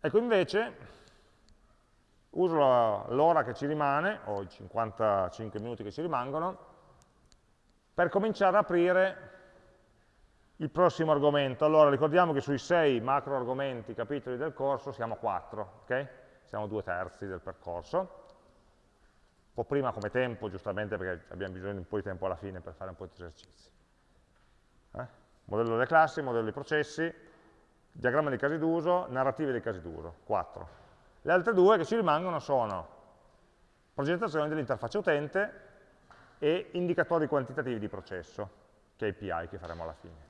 Ecco invece, uso l'ora che ci rimane, o i 55 minuti che ci rimangono, per cominciare ad aprire il prossimo argomento. Allora, ricordiamo che sui sei macro argomenti, capitoli del corso, siamo quattro, ok? Siamo due terzi del percorso. Un po' prima come tempo, giustamente perché abbiamo bisogno di un po' di tempo alla fine per fare un po' di esercizi. Eh? Modello delle classi, modello dei processi, diagramma dei casi d'uso, narrative dei casi d'uso, quattro. Le altre due che ci rimangono sono progettazione dell'interfaccia utente e indicatori quantitativi di processo, KPI che faremo alla fine.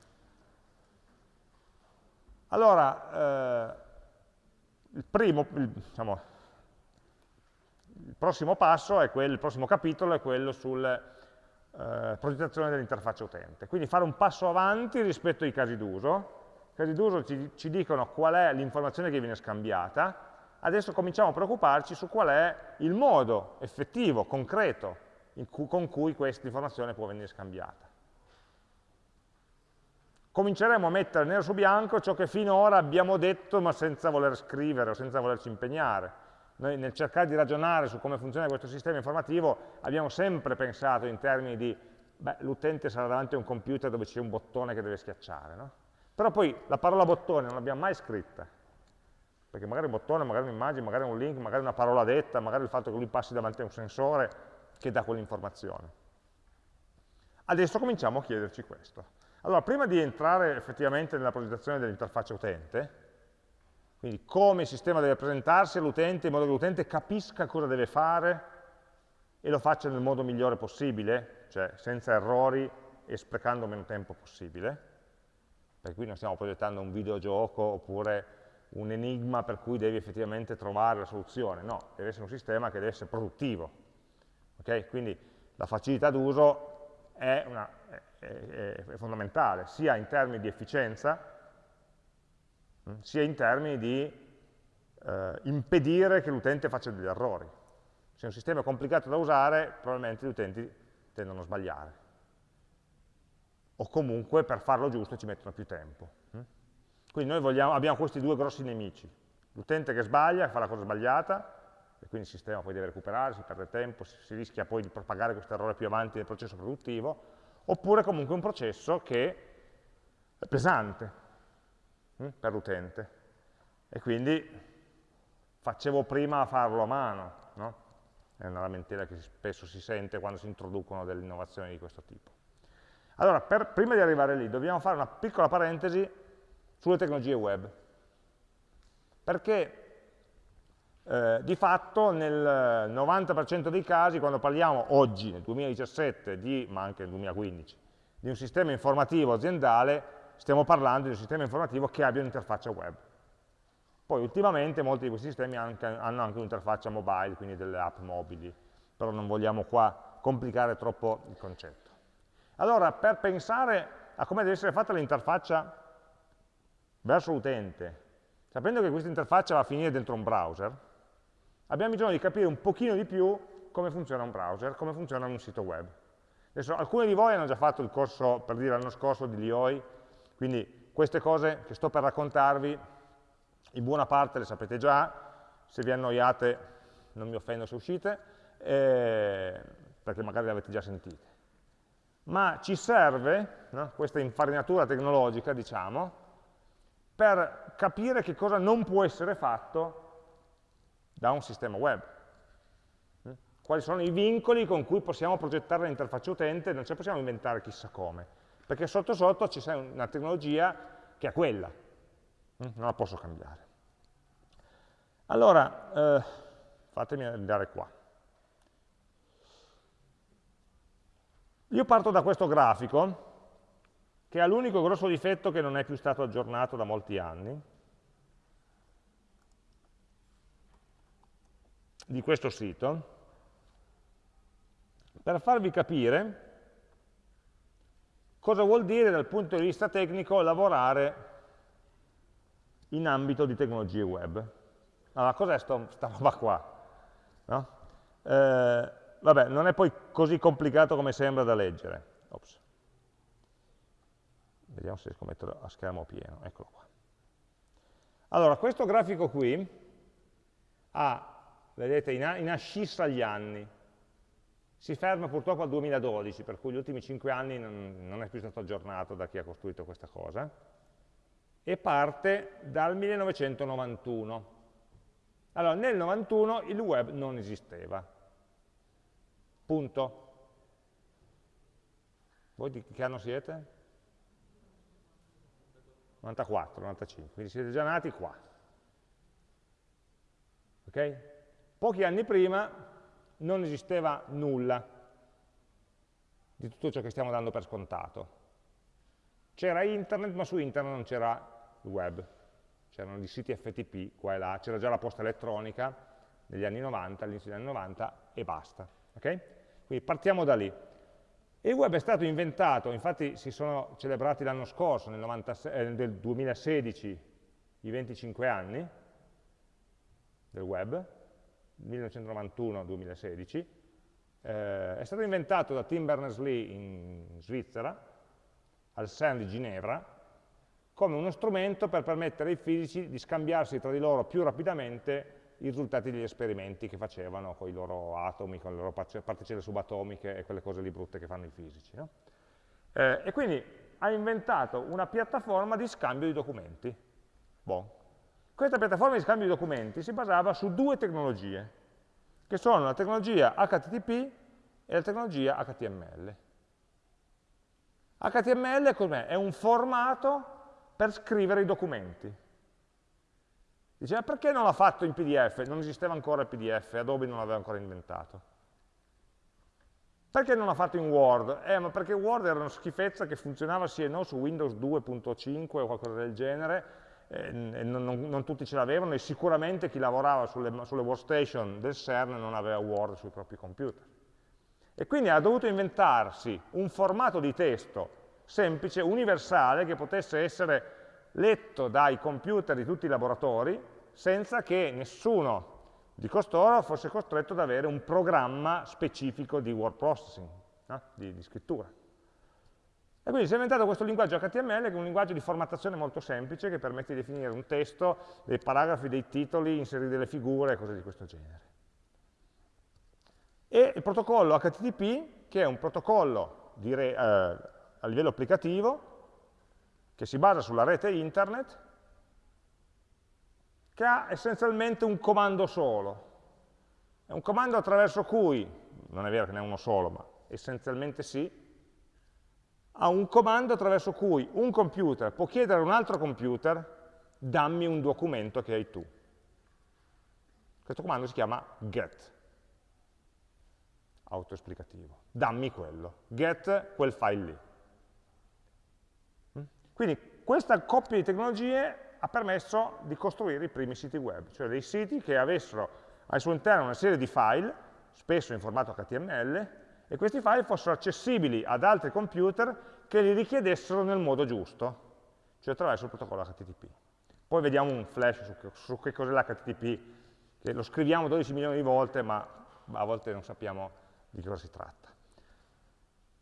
Allora, eh, il, primo, il, diciamo, il prossimo passo, è quello, il prossimo capitolo è quello sulla eh, progettazione dell'interfaccia utente. Quindi fare un passo avanti rispetto ai casi d'uso. Casi d'uso ci, ci dicono qual è l'informazione che viene scambiata, adesso cominciamo a preoccuparci su qual è il modo effettivo, concreto, cu con cui questa informazione può venire scambiata cominceremo a mettere nero su bianco ciò che finora abbiamo detto ma senza voler scrivere o senza volerci impegnare. Noi nel cercare di ragionare su come funziona questo sistema informativo abbiamo sempre pensato in termini di l'utente sarà davanti a un computer dove c'è un bottone che deve schiacciare, no? Però poi la parola bottone non l'abbiamo mai scritta, perché magari un bottone, magari un'immagine, magari un link, magari una parola detta, magari il fatto che lui passi davanti a un sensore che dà quell'informazione. Adesso cominciamo a chiederci questo. Allora, prima di entrare effettivamente nella progettazione dell'interfaccia utente, quindi come il sistema deve presentarsi all'utente in modo che l'utente capisca cosa deve fare e lo faccia nel modo migliore possibile, cioè senza errori e sprecando meno tempo possibile, perché qui non stiamo progettando un videogioco oppure un enigma per cui devi effettivamente trovare la soluzione, no, deve essere un sistema che deve essere produttivo. Okay? Quindi la facilità d'uso è una è, è fondamentale, sia in termini di efficienza, mm, sia in termini di eh, impedire che l'utente faccia degli errori. Se un sistema è complicato da usare, probabilmente gli utenti tendono a sbagliare. O comunque per farlo giusto ci mettono più tempo. Mm. Quindi noi vogliamo, abbiamo questi due grossi nemici. L'utente che sbaglia, che fa la cosa sbagliata, e quindi il sistema poi deve recuperare, si perde tempo, si, si rischia poi di propagare questo errore più avanti nel processo produttivo, oppure comunque un processo che è pesante hm, per l'utente e quindi facevo prima a farlo a mano, no? è una lamentela che spesso si sente quando si introducono delle innovazioni di questo tipo. Allora, per, prima di arrivare lì, dobbiamo fare una piccola parentesi sulle tecnologie web, perché eh, di fatto nel 90% dei casi, quando parliamo oggi, nel 2017, di, ma anche nel 2015, di un sistema informativo aziendale, stiamo parlando di un sistema informativo che abbia un'interfaccia web. Poi ultimamente molti di questi sistemi anche, hanno anche un'interfaccia mobile, quindi delle app mobili, però non vogliamo qua complicare troppo il concetto. Allora, per pensare a come deve essere fatta l'interfaccia verso l'utente, sapendo che questa interfaccia va a finire dentro un browser, abbiamo bisogno di capire un pochino di più come funziona un browser, come funziona un sito web. Adesso, alcuni di voi hanno già fatto il corso, per dire, l'anno scorso di Lioi, quindi queste cose che sto per raccontarvi, in buona parte le sapete già, se vi annoiate non mi offendo se uscite, eh, perché magari le avete già sentite. Ma ci serve no, questa infarinatura tecnologica, diciamo, per capire che cosa non può essere fatto da un sistema web. Mm? Quali sono i vincoli con cui possiamo progettare l'interfaccia utente, non ce la possiamo inventare chissà come, perché sotto sotto c'è una tecnologia che è quella, mm? non la posso cambiare. Allora, eh, fatemi andare qua. Io parto da questo grafico, che ha l'unico grosso difetto che non è più stato aggiornato da molti anni, di questo sito per farvi capire cosa vuol dire dal punto di vista tecnico lavorare in ambito di tecnologie web. Allora, cos'è questa roba qua? No? Eh, vabbè, non è poi così complicato come sembra da leggere. Ops. Vediamo se riesco a metterlo a schermo pieno, eccolo qua. Allora, questo grafico qui ha, vedete, in, in ascissa gli anni. Si ferma purtroppo al 2012, per cui gli ultimi 5 anni non, non è più stato aggiornato da chi ha costruito questa cosa, e parte dal 1991. Allora, nel 91 il web non esisteva. Punto. Voi di che anno siete? 94, 95, quindi siete già nati qua. Ok? Pochi anni prima non esisteva nulla di tutto ciò che stiamo dando per scontato. C'era internet, ma su internet non c'era il web, c'erano i siti FTP qua e là, c'era già la posta elettronica negli anni 90, all'inizio degli anni 90 e basta. Okay? Quindi partiamo da lì. Il web è stato inventato, infatti si sono celebrati l'anno scorso, nel, 96, eh, nel 2016, i 25 anni del web, 1991-2016, eh, è stato inventato da Tim Berners-Lee in Svizzera, al CERN di Ginevra, come uno strumento per permettere ai fisici di scambiarsi tra di loro più rapidamente i risultati degli esperimenti che facevano con i loro atomi, con le loro particelle subatomiche e quelle cose lì brutte che fanno i fisici. No? Eh, e quindi ha inventato una piattaforma di scambio di documenti. Bon. Questa piattaforma di scambio di documenti si basava su due tecnologie, che sono la tecnologia HTTP e la tecnologia HTML. HTML cos'è? È un formato per scrivere i documenti. Dice, ma perché non l'ha fatto in PDF? Non esisteva ancora il PDF, Adobe non l'aveva ancora inventato. Perché non l'ha fatto in Word? Eh, ma perché Word era una schifezza che funzionava sì e no su Windows 2.5 o qualcosa del genere, eh, non, non, non, tutti ce l'avevano e sicuramente chi lavorava sulle, sulle workstation del CERN non aveva Word sui propri computer. E quindi ha dovuto inventarsi un formato di testo semplice, universale, che potesse essere letto dai computer di tutti i laboratori senza che nessuno di costoro fosse costretto ad avere un programma specifico di word processing, no? di, di, scrittura. E quindi si è inventato questo linguaggio HTML che è un linguaggio di formattazione molto semplice che permette di definire un testo, dei paragrafi, dei titoli, inserire delle figure e cose di questo genere. E il protocollo HTTP, che è un protocollo dire, eh, a livello applicativo, che si basa sulla rete internet, che ha essenzialmente un comando solo. È un comando attraverso cui, non è vero che ne è uno solo, ma essenzialmente sì, ha un comando attraverso cui un computer può chiedere a un altro computer dammi un documento che hai tu. Questo comando si chiama get, autoesplicativo. Dammi quello, get quel file lì. Quindi questa coppia di tecnologie ha permesso di costruire i primi siti web, cioè dei siti che avessero al suo interno una serie di file, spesso in formato HTML, e questi file fossero accessibili ad altri computer che li richiedessero nel modo giusto, cioè attraverso il protocollo HTTP. Poi vediamo un flash su, su che cos'è l'HTTP, che lo scriviamo 12 milioni di volte, ma a volte non sappiamo di cosa si tratta.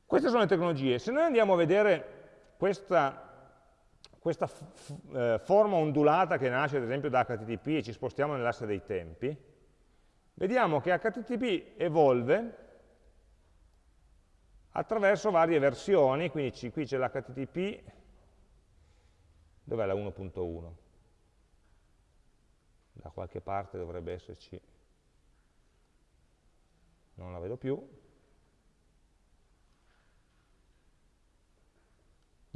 Queste sono le tecnologie. Se noi andiamo a vedere questa questa eh, forma ondulata che nasce ad esempio da HTTP e ci spostiamo nell'asse dei tempi, vediamo che HTTP evolve attraverso varie versioni, quindi qui c'è l'HTTP, dov'è la 1.1? Da qualche parte dovrebbe esserci, non la vedo più,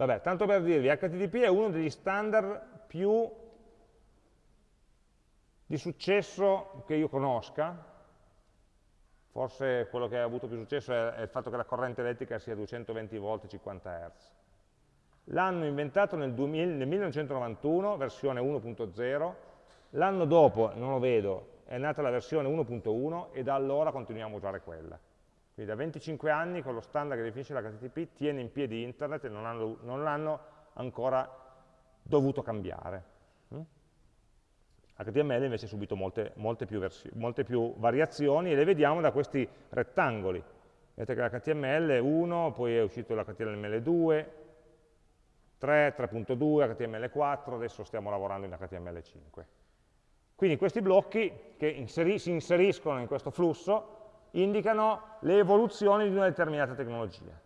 Vabbè, tanto per dirvi, HTTP è uno degli standard più di successo che io conosca, forse quello che ha avuto più successo è, è il fatto che la corrente elettrica sia 220 volt 50 Hz. L'hanno inventato nel, 2000, nel 1991, versione 1.0, l'anno dopo, non lo vedo, è nata la versione 1.1 e da allora continuiamo a usare quella. Quindi da 25 anni con lo standard che definisce l'HTTP tiene in piedi internet e non l'hanno ancora dovuto cambiare. HTML mm? invece ha subito molte, molte, più molte, più variazioni e le vediamo da questi rettangoli. Vedete che l'HTML 1, poi è uscito l'HTML 2, 3, 3.2, HTML4, adesso stiamo lavorando in HTML5. Quindi questi blocchi che inseri si inseriscono in questo flusso indicano le evoluzioni di una determinata tecnologia.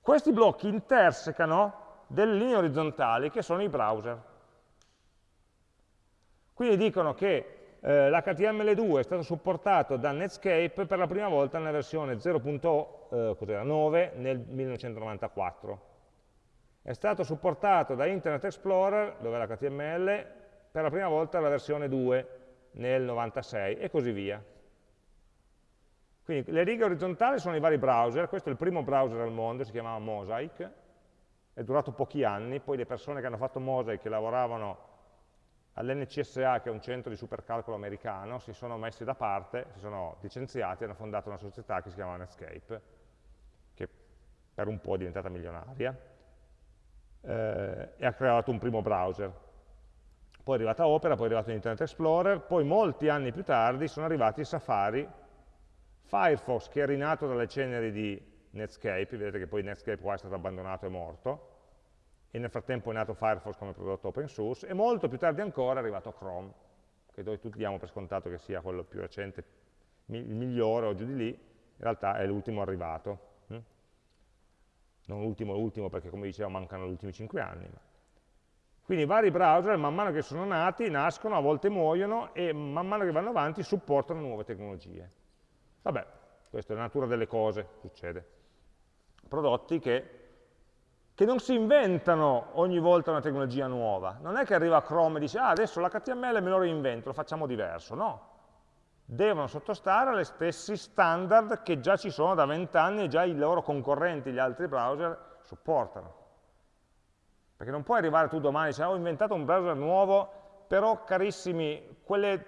Questi blocchi intersecano delle linee orizzontali che sono i browser. Quindi dicono che eh, l'HTML2 è stato supportato da Netscape per la prima volta nella versione 0.9 eh, nel 1994. È stato supportato da Internet Explorer, dove l'HTML, per la prima volta nella versione 2 nel 96 e così via. Quindi le righe orizzontali sono i vari browser, questo è il primo browser al mondo, si chiamava Mosaic, è durato pochi anni, poi le persone che hanno fatto Mosaic, che lavoravano all'NCSA, che è un centro di supercalcolo americano, si sono messi da parte, si sono licenziati e hanno fondato una società che si chiama Netscape, che per un po' è diventata milionaria, eh, e ha creato un primo browser. Poi è arrivata Opera, poi è arrivato Internet Explorer, poi molti anni più tardi sono arrivati Safari, Firefox che è rinato dalle ceneri di Netscape, vedete che poi Netscape qua è stato abbandonato e morto, e nel frattempo è nato Firefox come prodotto open source, e molto più tardi ancora è arrivato Chrome, che noi tutti diamo per scontato che sia quello più recente, il migliore o giù di lì, in realtà è l'ultimo arrivato. Hm? Non l'ultimo, l'ultimo perché come dicevo mancano gli ultimi 5 anni. Ma. Quindi vari browser man mano che sono nati, nascono, a volte muoiono e man mano che vanno avanti supportano nuove tecnologie. Vabbè, questa è la natura delle cose, succede. Prodotti che che non si inventano ogni volta una tecnologia nuova. Non è che arriva Chrome e dice, ah, adesso l'HTML me lo reinvento, lo facciamo diverso. No. Devono sottostare agli stessi standard che già ci sono da vent'anni e già i loro concorrenti, gli altri browser, supportano. Perché non puoi arrivare tu domani e dire, ah, ho inventato un browser nuovo, però carissimi, quelle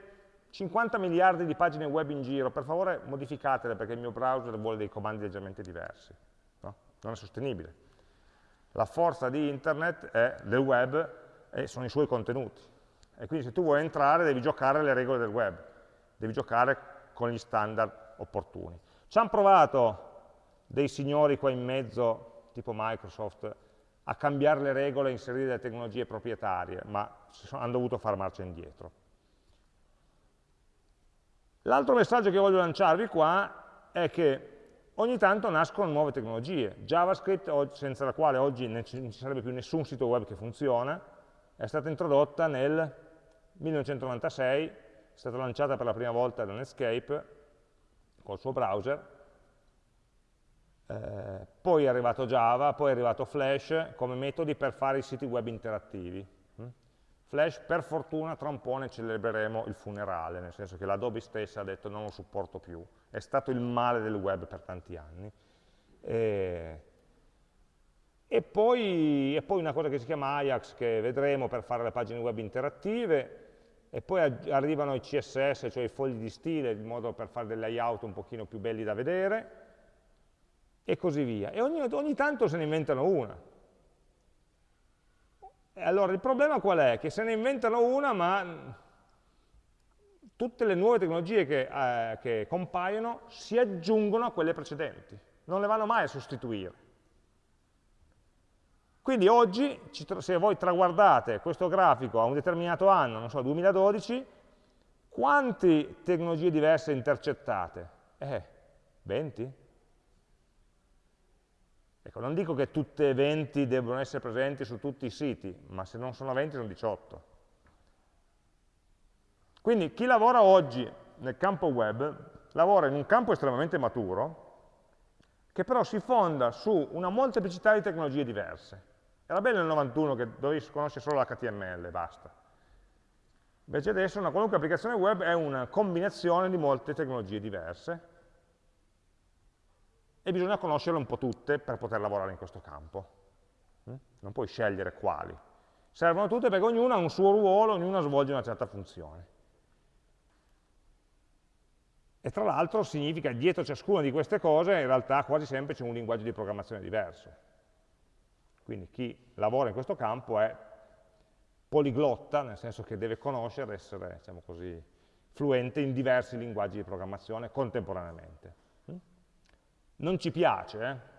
50 miliardi di pagine web in giro, per favore modificatele perché il mio browser vuole dei comandi leggermente diversi. No? Non è sostenibile. La forza di internet è del web e sono i suoi contenuti. E quindi se tu vuoi entrare devi giocare le regole del web, devi giocare con gli standard opportuni. Ci hanno provato dei signori qua in mezzo, tipo Microsoft, a cambiare le regole e inserire delle tecnologie proprietarie, ma hanno dovuto fare marcia indietro. L'altro messaggio che voglio lanciarvi qua è che ogni tanto nascono nuove tecnologie. JavaScript, senza la quale oggi non ci sarebbe più nessun sito web che funziona, è stata introdotta nel 1996, è stata lanciata per la prima volta da Netscape col suo browser, eh, poi è arrivato Java, poi è arrivato Flash come metodi per fare i siti web interattivi. Mm? Flash per fortuna tra un po' ne celebreremo il funerale, nel senso che l'Adobe stessa ha detto non lo supporto più, è stato il male del web per tanti anni. E, e, poi, e poi una cosa che si chiama Ajax, che vedremo per fare le pagine web interattive, e poi arrivano i CSS, cioè i fogli di stile, in modo per fare dei layout un pochino più belli da vedere, e così via. E ogni, ogni tanto se ne inventano una. E allora il problema qual è? Che se ne inventano una, ma tutte le nuove tecnologie che, eh, che compaiono si aggiungono a quelle precedenti, non le vanno mai a sostituire. Quindi oggi, se voi traguardate questo grafico a un determinato anno, non so, 2012, quante tecnologie diverse intercettate? Eh, 20? Ecco, non dico che tutte e 20 devono essere presenti su tutti i siti, ma se non sono 20 sono 18. Quindi chi lavora oggi nel campo web lavora in un campo estremamente maturo che però si fonda su una molteplicità di tecnologie diverse. Era bello nel 91 che dovevi conoscere solo l'HTML, basta. Invece adesso una qualunque applicazione web è una combinazione di molte tecnologie diverse e bisogna conoscerle un po' tutte per poter lavorare in questo campo. Mm? Non puoi scegliere quali. Servono tutte perché ognuna ha un suo ruolo, ognuna svolge una certa funzione. E tra l'altro significa che dietro ciascuna di queste cose in realtà quasi sempre c'è un linguaggio di programmazione diverso. Quindi chi lavora in questo campo è poliglotta, nel senso che deve conoscere, essere diciamo così, fluente in diversi linguaggi di programmazione contemporaneamente. Non ci piace, eh?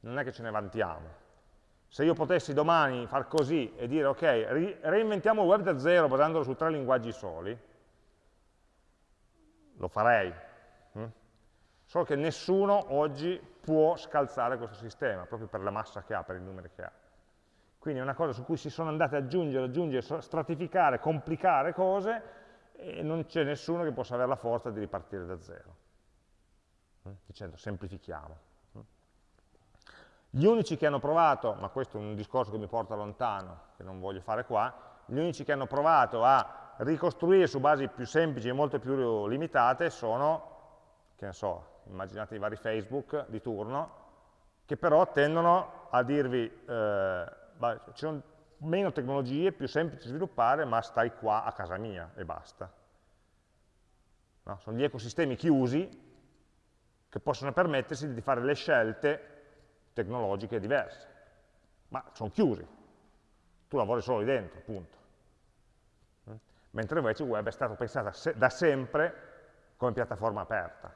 non è che ce ne vantiamo. Se io potessi domani far così e dire ok, reinventiamo il web da zero basandolo su tre linguaggi soli, lo farei. Hm? Solo che nessuno oggi può scalzare questo sistema, proprio per la massa che ha, per i numeri che ha. Quindi è una cosa su cui si sono andate ad aggiungere, aggiungere, stratificare, complicare cose e non c'è nessuno che possa avere la forza di ripartire da zero. Hm? Dicendo semplifichiamo. Gli unici che hanno provato, ma questo è un discorso che mi porta lontano, che non voglio fare qua, gli unici che hanno provato a ricostruire su basi più semplici e molto più limitate sono, che ne so, immaginate i vari Facebook di turno, che però tendono a dirvi, eh, ci sono meno tecnologie, più semplici da sviluppare, ma stai qua a casa mia e basta. No? Sono gli ecosistemi chiusi che possono permettersi di fare le scelte tecnologiche diverse, ma sono chiusi. Tu lavori solo lì dentro, punto. Mentre invece il web è stato pensato da sempre come piattaforma aperta.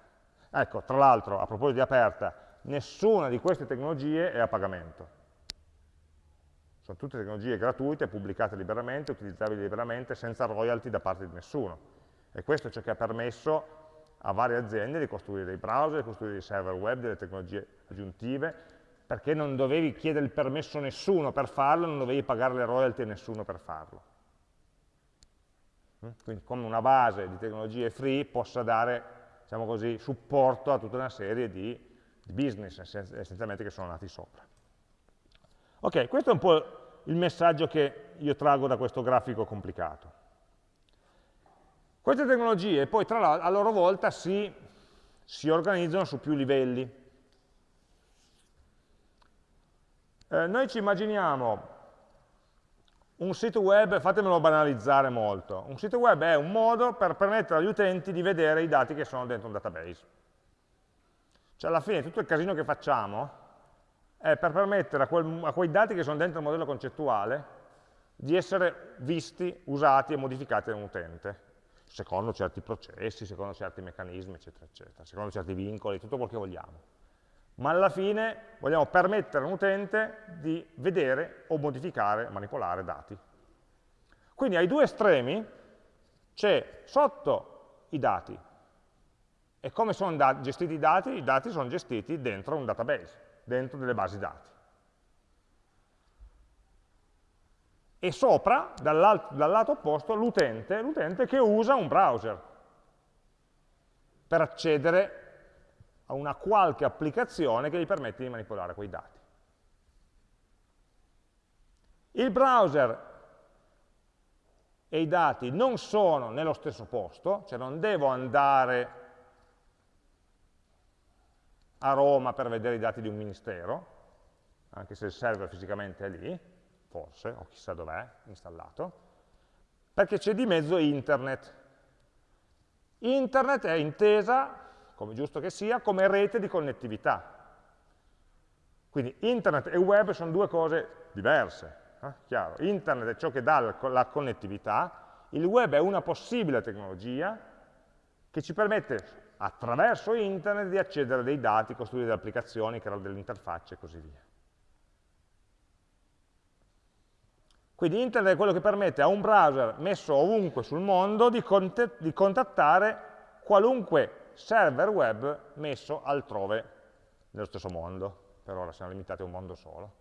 Ecco, tra l'altro, a proposito di aperta, nessuna di queste tecnologie è a pagamento. Sono tutte tecnologie gratuite, pubblicate liberamente, utilizzabili liberamente, senza royalty da parte di nessuno. E questo è ciò che ha permesso a varie aziende di costruire dei browser, di costruire dei server web, delle tecnologie aggiuntive, perché non dovevi chiedere il permesso a nessuno per farlo, non dovevi pagare le royalty a nessuno per farlo. Mm? Quindi come una base di tecnologie free possa dare, diciamo così, supporto a tutta una serie di, di business essenzialmente che sono nati sopra. Ok, questo è un po' il messaggio che io traggo da questo grafico complicato. Queste tecnologie poi tra a loro volta si, si, organizzano su più livelli. Eh, noi ci immaginiamo un sito web, fatemelo banalizzare molto, un sito web è un modo per permettere agli utenti di vedere i dati che sono dentro un database. Cioè alla fine tutto il casino che facciamo è per permettere a, quel, a quei dati che sono dentro il modello concettuale di essere visti, usati e modificati da un utente, secondo certi processi, secondo certi meccanismi, eccetera, eccetera, secondo certi vincoli, tutto quello che vogliamo. Ma alla fine vogliamo permettere a un utente di vedere o modificare, manipolare dati. Quindi ai due estremi c'è sotto i dati. E come sono gestiti i dati? I dati sono gestiti dentro un database dentro delle basi dati. E sopra, dal, lato opposto, l'utente che usa un browser per accedere a una qualche applicazione che gli permette di manipolare quei dati. Il browser e i dati non sono nello stesso posto, cioè non devo andare a Roma per vedere i dati di un ministero, anche se il server fisicamente è lì, forse, o chissà dov'è installato, perché c'è di mezzo internet. Internet è intesa, come giusto che sia, come rete di connettività. Quindi internet e web sono due cose diverse, eh? chiaro. Internet è ciò che dà la connettività, il web è una possibile tecnologia che ci permette attraverso internet di accedere a dei dati, costruire delle applicazioni, creare delle interfacce e così via. Quindi internet è quello che permette a un browser messo ovunque sul mondo di, di contattare qualunque server web messo altrove nello stesso mondo. Per ora siamo limitati a un mondo solo.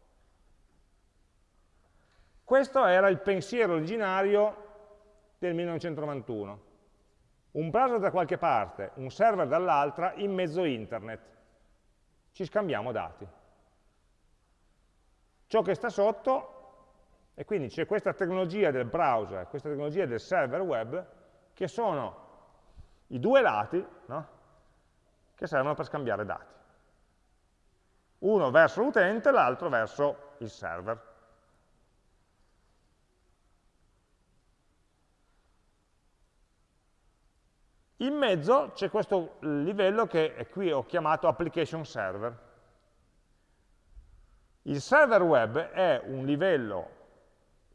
Questo era il pensiero originario del 1991 un browser da qualche parte, un server dall'altra, in mezzo internet. Ci scambiamo dati. Ciò che sta sotto, e quindi c'è questa tecnologia del browser, questa tecnologia del server web, che sono i due lati no? che servono per scambiare dati. Uno verso l'utente, l'altro verso il server. In mezzo c'è questo livello che qui ho chiamato application server. Il server web è un livello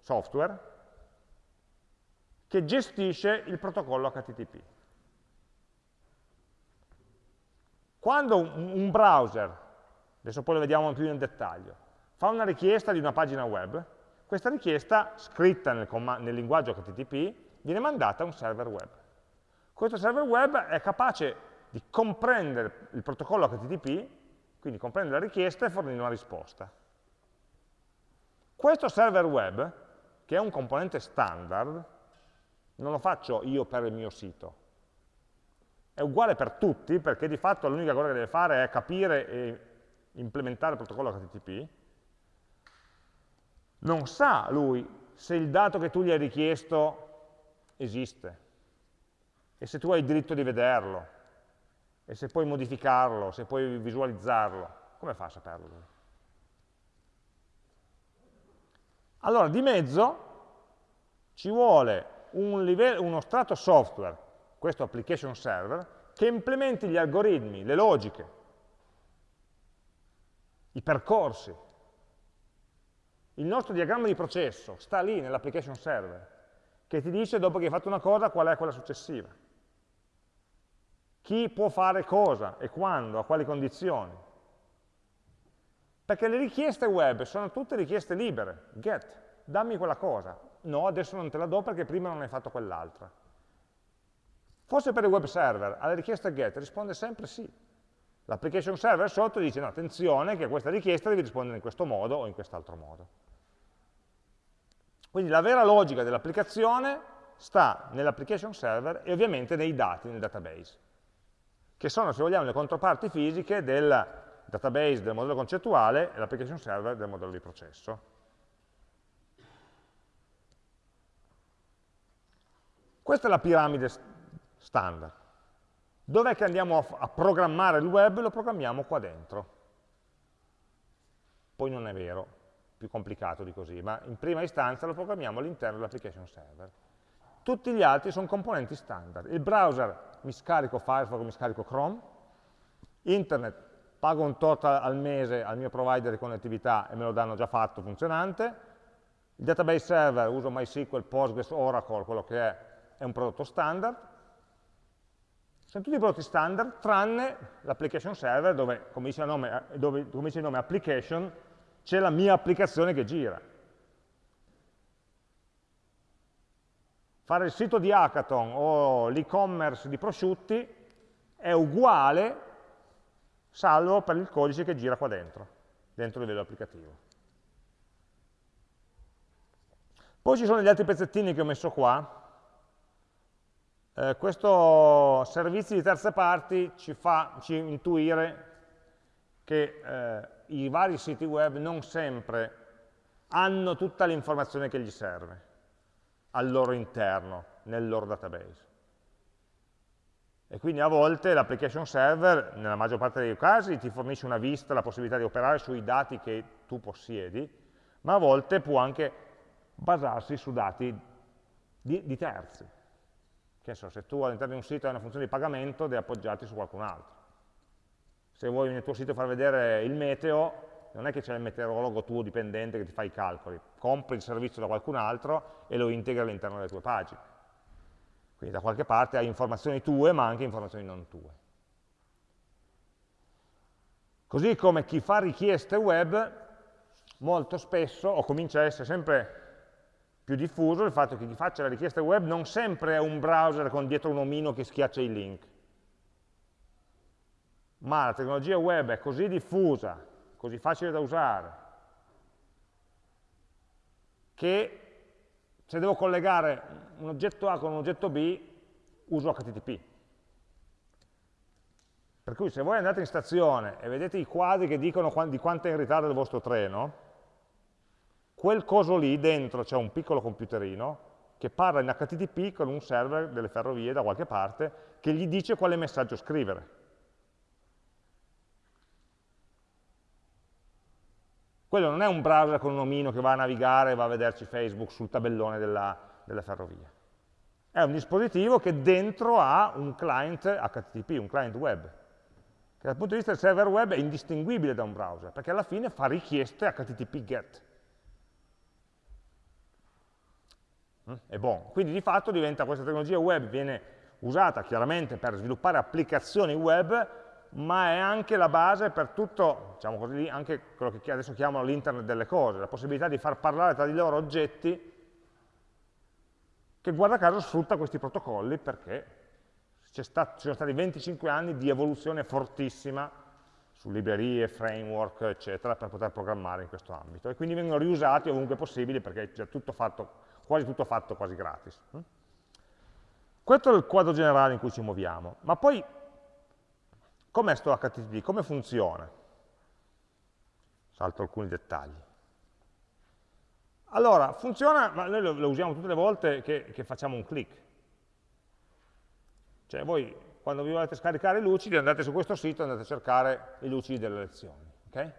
software che gestisce il protocollo HTTP. Quando un browser adesso poi lo vediamo più nel dettaglio, fa una richiesta di una pagina web, questa richiesta, scritta nel, nel linguaggio HTTP, viene mandata a un server web. Questo server web è capace di comprendere il protocollo HTTP, quindi comprendere la richiesta e fornire una risposta. Questo server web, che è un componente standard, non lo faccio io per il mio sito, è uguale per tutti, perché di fatto l'unica cosa che deve fare è capire e implementare il protocollo HTTP, non sa lui se il dato che tu gli hai richiesto esiste e se tu hai il diritto di vederlo e se puoi modificarlo, se puoi visualizzarlo. Come fa a saperlo lui? Allora, di mezzo ci vuole un livello, uno strato software, questo application server, che implementi gli algoritmi, le logiche, i percorsi. Il nostro diagramma di processo sta lì nell'application server, che ti dice dopo che hai fatto una cosa qual è quella successiva. Chi può fare cosa e quando, a quali condizioni. Perché le richieste web sono tutte richieste libere, get, dammi quella cosa. No, adesso non te la do perché prima non hai fatto quell'altra. Forse per il web server, alle richieste get risponde sempre sì. L'application server sotto dice, no, attenzione che a questa richiesta devi rispondere in questo modo o in quest'altro modo. Quindi la vera logica dell'applicazione sta nell'application server e ovviamente nei dati, nel database, che sono, se vogliamo, le controparti fisiche del database del modello concettuale e l'application server del modello di processo. Questa è la piramide standard. Dov'è che andiamo a, a programmare il web? Lo programmiamo qua dentro. Poi non è vero, più complicato di così, ma in prima istanza lo programmiamo all'interno dell'application server. Tutti gli altri sono componenti standard. Il browser mi scarico Firefox, mi scarico Chrome, internet pago un tot al mese al mio provider di connettività e me lo danno già fatto, funzionante, il database server uso MySQL, Postgres, Oracle, quello che è è un prodotto standard, sono tutti prodotti standard, tranne l'application server dove, come dice, nome, dove, come dice il nome application, c'è la mia applicazione che gira. Fare il sito di Hackathon o l'e-commerce di prosciutti è uguale, salvo per il codice che gira qua dentro, dentro il livello applicativo. Poi ci sono gli altri pezzettini che ho messo qua, eh, questo servizio di terze parti ci fa ci intuire che eh, i vari siti web non sempre hanno tutta l'informazione che gli serve al loro interno, nel loro database. E quindi a volte l'application server, nella maggior parte dei casi, ti fornisce una vista, la possibilità di operare sui dati che tu possiedi, ma a volte può anche basarsi su dati di, di terzi. Che so, se tu all'interno di un sito hai una funzione di pagamento, devi appoggiarti su qualcun altro. Se vuoi nel tuo sito far vedere il meteo, non è che c'è il meteorologo tuo dipendente che ti fa i calcoli, compri il servizio da qualcun altro e lo integri all'interno delle tue pagine. Quindi da qualche parte hai informazioni tue, ma anche informazioni non tue. Così come chi fa richieste web, molto spesso, o comincia a essere sempre più diffuso il fatto che chi faccia la richiesta web non sempre è un browser con dietro un omino che schiaccia i link, ma la tecnologia web è così diffusa, così facile da usare, che se devo collegare un oggetto A con un oggetto B, uso HTTP. Per cui se voi andate in stazione e vedete i quadri che dicono di quanto è in ritardo il vostro treno, quel coso lì dentro c'è un piccolo computerino che parla in HTTP con un server delle ferrovie da qualche parte che gli dice quale messaggio scrivere. Quello non è un browser con un omino che va a navigare e va a vederci Facebook sul tabellone della, della ferrovia. È un dispositivo che dentro ha un client HTTP, un client web, che dal punto di vista del server web è indistinguibile da un browser, perché alla fine fa richieste HTTP GET. è buono. Quindi di fatto diventa questa tecnologia web, viene usata chiaramente per sviluppare applicazioni web, ma è anche la base per tutto, diciamo così, anche quello che adesso chiamano l'internet delle cose, la possibilità di far parlare tra di loro oggetti che guarda caso sfrutta questi protocolli perché ci sono stati 25 anni di evoluzione fortissima su librerie, framework, eccetera, per poter programmare in questo ambito. E quindi vengono riusati ovunque possibile perché è tutto fatto, quasi tutto fatto quasi gratis. Questo è il quadro generale in cui ci muoviamo. Ma poi Com'è sto HTTP? Come funziona? Salto alcuni dettagli. Allora, funziona, ma noi lo, lo usiamo tutte le volte che, che, facciamo un click. Cioè voi, quando vi volete scaricare i lucidi, andate su questo sito e andate a cercare i lucidi delle lezioni. Okay?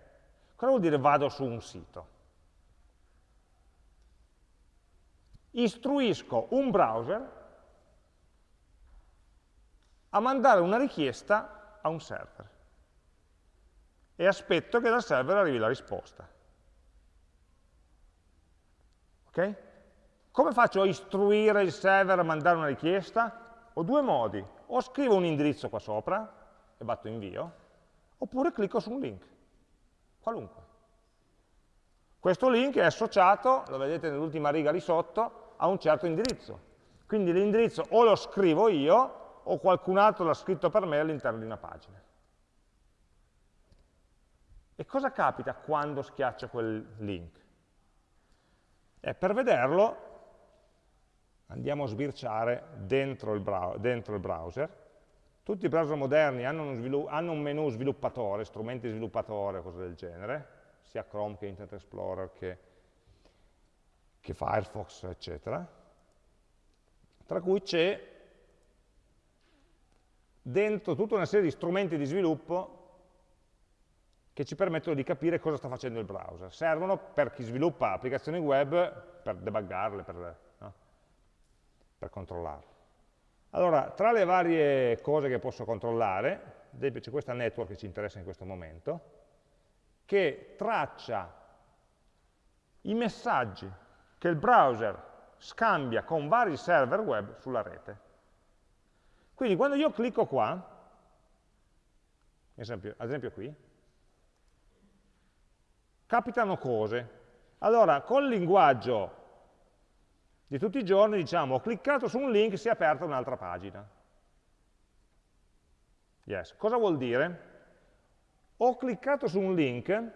Cosa vuol dire vado su un sito? Istruisco un browser a mandare una richiesta a un server e aspetto che dal server arrivi la risposta. Ok? Come faccio a istruire il server a mandare una richiesta? Ho due modi, o scrivo un indirizzo qua sopra e batto invio, oppure clicco su un link, qualunque. Questo link è associato, lo vedete nell'ultima riga lì sotto, a un certo indirizzo. Quindi l'indirizzo o lo scrivo io, o qualcun altro l'ha scritto per me all'interno di una pagina. E cosa capita quando schiaccio quel link? E per vederlo andiamo a sbirciare dentro il, dentro il browser. Tutti i browser moderni hanno, hanno un menu sviluppatore, strumenti sviluppatore, cose del genere, sia Chrome che Internet Explorer che, che Firefox, eccetera, tra cui c'è dentro tutta una serie di strumenti di sviluppo che ci permettono di capire cosa sta facendo il browser. Servono per chi sviluppa applicazioni web per debuggarle, per, no? per controllarle. Allora, tra le varie cose che posso controllare, ad esempio c'è questa network che ci interessa in questo momento, che traccia i messaggi che il browser scambia con vari server web sulla rete. Quindi quando io clicco qua, ad esempio, ad esempio qui, capitano cose. Allora, col linguaggio di tutti i giorni, diciamo, ho cliccato su un link si è aperta un'altra pagina. Yes. Cosa vuol dire? Ho cliccato su un link,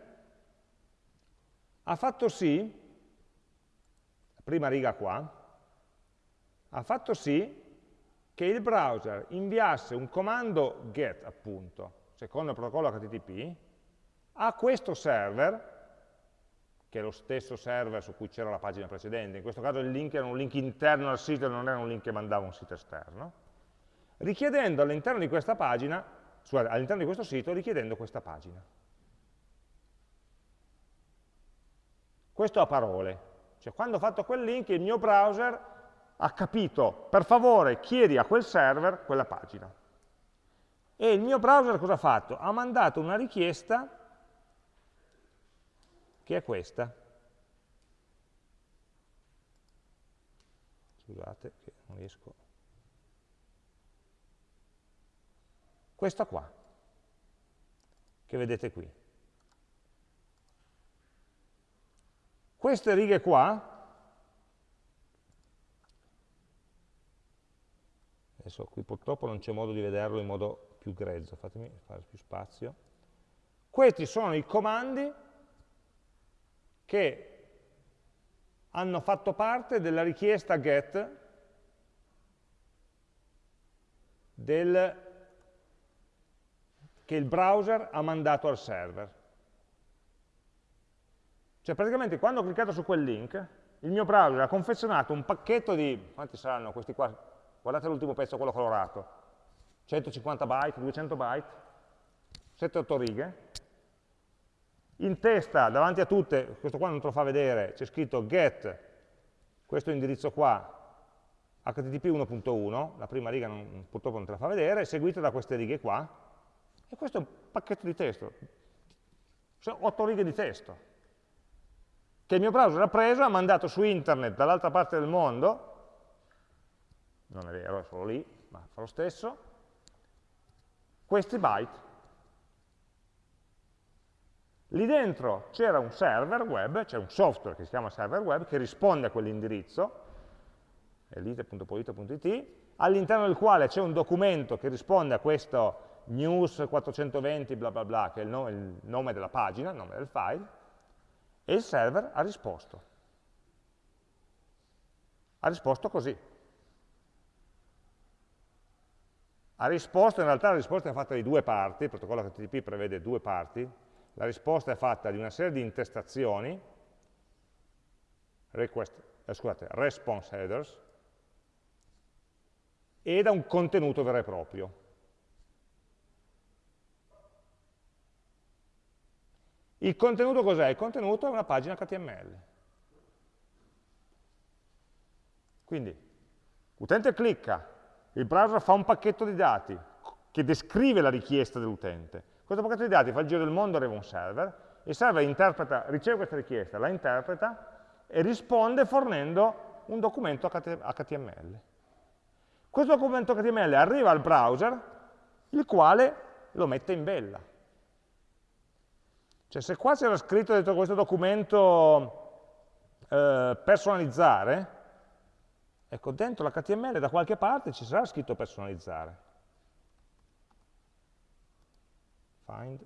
ha fatto sì, prima riga qua, ha fatto sì che il browser inviasse un comando get, appunto, secondo il protocollo HTTP, a questo server, che è lo stesso server su cui c'era la pagina precedente, in questo caso il link era un link interno al sito non era un link che mandava un sito esterno, richiedendo all'interno di questa pagina, all'interno di questo sito, richiedendo questa pagina. Questo a parole, cioè quando ho fatto quel link il mio browser ha capito, per favore chiedi a quel server quella pagina. E il mio browser cosa ha fatto? Ha mandato una richiesta che è questa. Scusate che non riesco. Questa qua, che vedete qui. Queste righe qua adesso qui purtroppo non c'è modo di vederlo in modo più grezzo, fatemi fare più spazio. Questi sono i comandi che hanno fatto parte della richiesta get del, che il browser ha mandato al server. Cioè praticamente quando ho cliccato su quel link, il mio browser ha confezionato un pacchetto di, quanti saranno questi qua? Guardate l'ultimo pezzo, quello colorato. 150 byte, 200 byte, 7-8 righe. In testa, davanti a tutte, questo qua non te lo fa vedere, c'è scritto get, questo indirizzo qua, http 1.1, la prima riga non, purtroppo non te la fa vedere, seguita da queste righe qua, e questo è un pacchetto di testo, sono 8 righe di testo, che il mio browser ha preso, ha mandato su internet dall'altra parte del mondo, non è vero, è solo lì, ma fa lo stesso, questi byte Lì dentro c'era un server web, c'è un software che si chiama server web, che risponde a quell'indirizzo, elite.polito.it, all'interno del quale c'è un documento che risponde a questo news 420 bla bla bla, che è il nome, il nome della pagina, il nome del file, e il server ha risposto. Ha risposto così. Ha risposto, in realtà la risposta è fatta di due parti, il protocollo HTTP prevede due parti, la risposta è fatta di una serie di intestazioni, request, eh, scusate, response headers, e da un contenuto vero e proprio. Il contenuto cos'è? Il contenuto è una pagina HTML. Quindi, l'utente clicca, il browser fa un pacchetto di dati che descrive la richiesta dell'utente. Questo pacchetto di dati fa il giro del mondo, arriva un server, il server riceve questa richiesta, la interpreta e risponde fornendo un documento HTML. Questo documento HTML arriva al browser, il quale lo mette in bella. Cioè se qua c'era scritto dentro questo documento eh, personalizzare, ecco dentro l'HTML da qualche parte ci sarà scritto personalizzare. Find,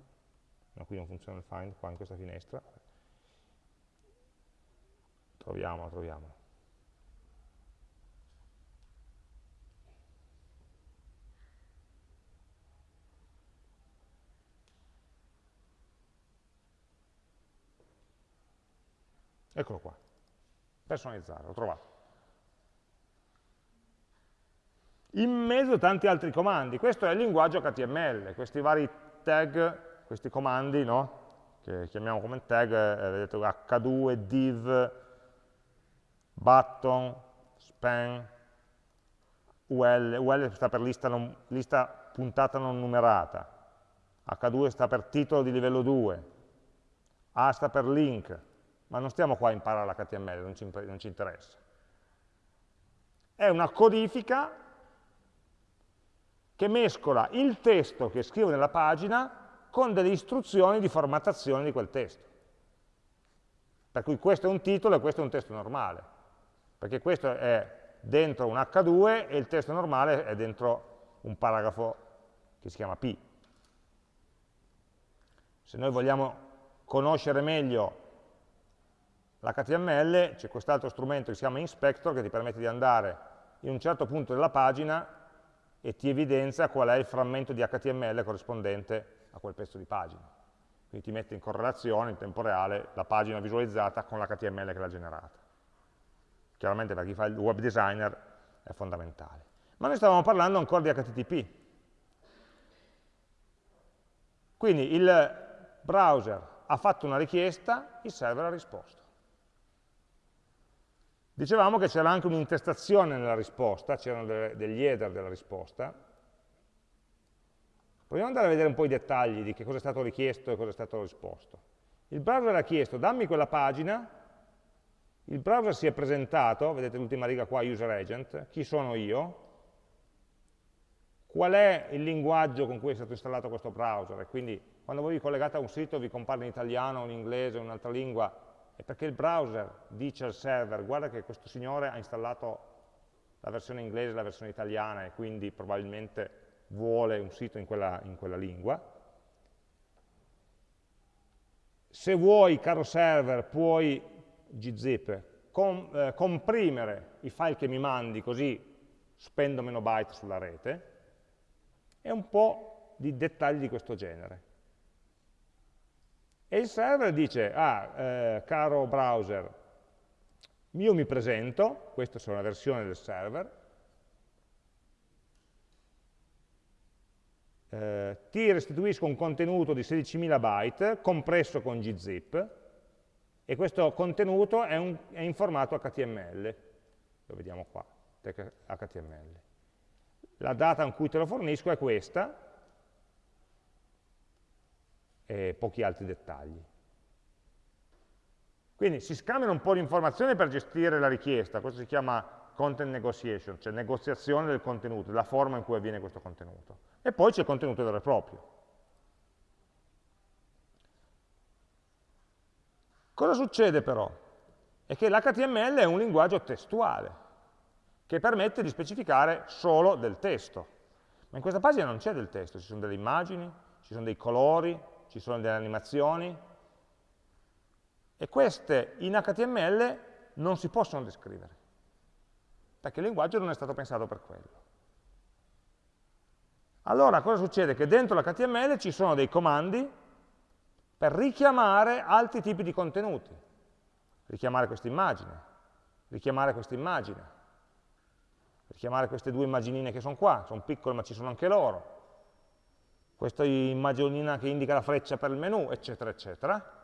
no qui non funziona il find, qua in questa finestra. Troviamo, troviamo. Eccolo qua. Personalizzare, l'ho trovato. In mezzo tanti altri comandi. Questo è il linguaggio HTML, questi vari tag, questi comandi, no? che chiamiamo come tag, eh, vedete h2, div, button, span, UL, UL sta per lista, non, lista puntata non numerata, H2 sta per titolo di livello 2, A sta per link, ma non stiamo qua a imparare l'HTML, non non ci interessa. È una codifica che mescola il testo che scrivo nella pagina con delle istruzioni di formattazione di quel testo. Per cui questo è un titolo e questo è un testo normale, perché questo è dentro un H2 e il testo normale è dentro un paragrafo che si chiama P. Se noi vogliamo conoscere meglio L'HTML c'è quest'altro strumento che si chiama Inspector che ti permette di andare in un certo punto della pagina e ti evidenzia qual è il frammento di HTML corrispondente a quel pezzo di pagina. Quindi ti mette in correlazione in tempo reale la pagina visualizzata con l'HTML che l'ha generata. Chiaramente per chi fa il web designer è fondamentale. Ma noi stavamo parlando ancora di HTTP. Quindi il browser ha fatto una richiesta, il server ha risposto. Dicevamo che c'era anche un'intestazione nella risposta, c'erano degli header della risposta. Proviamo ad andare a vedere un po' i dettagli di che cosa è stato richiesto e cosa è stato risposto. Il browser ha chiesto dammi quella pagina, il browser si è presentato, vedete l'ultima riga qua, user agent, chi sono io, qual è il linguaggio con cui è stato installato questo browser, quindi quando voi vi collegate a un sito vi compare in italiano, in inglese, in un'altra lingua, è perché il browser dice al server guarda che questo signore ha installato la versione inglese e la versione italiana e quindi probabilmente vuole un sito in quella, in quella lingua. Se vuoi, caro server, puoi gzip, com, eh, comprimere i file che mi mandi così spendo meno byte sulla rete, e un po' di dettagli di questo genere. E il server dice, ah, eh, caro browser, io mi presento, questa è una versione del server, eh, ti restituisco un contenuto di 16.000 byte compresso con gzip e questo contenuto è, un, è in formato HTML, lo vediamo qua, HTML. La data in cui te lo fornisco è questa, e pochi altri dettagli. Quindi si scambiano un po' di informazioni per gestire la richiesta, questo si chiama content negotiation, cioè negoziazione del contenuto, della forma in cui avviene questo contenuto. E poi c'è il contenuto vero e proprio. Cosa succede però? È che l'HTML è un linguaggio testuale, che permette di specificare solo del testo. Ma in questa pagina non c'è del testo, ci sono delle immagini, ci sono dei colori, ci sono delle animazioni, e queste in HTML non si possono descrivere, perché il linguaggio non è stato pensato per quello. Allora cosa succede? Che dentro l'HTML ci sono dei comandi per richiamare altri tipi di contenuti. Richiamare questa immagine, richiamare questa immagine, richiamare queste due immaginine che sono qua, sono piccole ma ci sono anche loro, questa immaginina che indica la freccia per il menu, eccetera, eccetera,